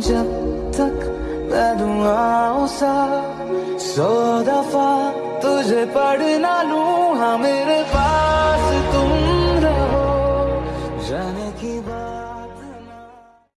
जब तक बेदुआ सा सो दफ़ा तुझे पढ़ना लू हाँ मेरे पास तुम रहो जाने की बात